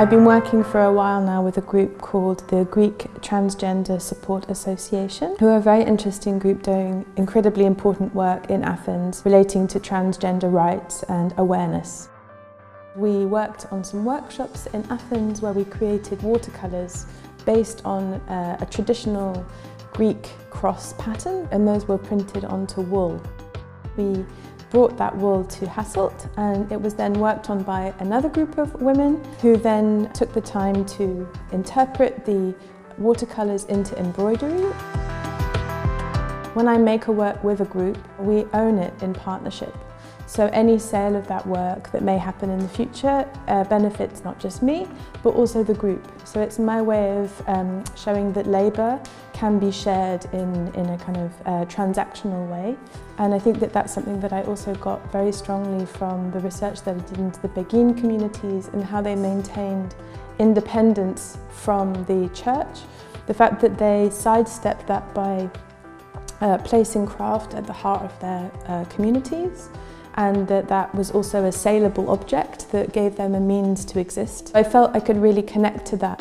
I've been working for a while now with a group called the Greek Transgender Support Association, who are a very interesting group doing incredibly important work in Athens relating to transgender rights and awareness. We worked on some workshops in Athens where we created watercolours based on uh, a traditional Greek cross pattern and those were printed onto wool. We brought that wool to Hasselt and it was then worked on by another group of women who then took the time to interpret the watercolours into embroidery. When I make a work with a group, we own it in partnership. So any sale of that work that may happen in the future uh, benefits not just me, but also the group. So it's my way of um, showing that labour can be shared in, in a kind of uh, transactional way. And I think that that's something that I also got very strongly from the research that I did into the Beguine communities and how they maintained independence from the church. The fact that they sidestepped that by uh, placing craft at the heart of their uh, communities and that that was also a saleable object that gave them a means to exist. I felt I could really connect to that.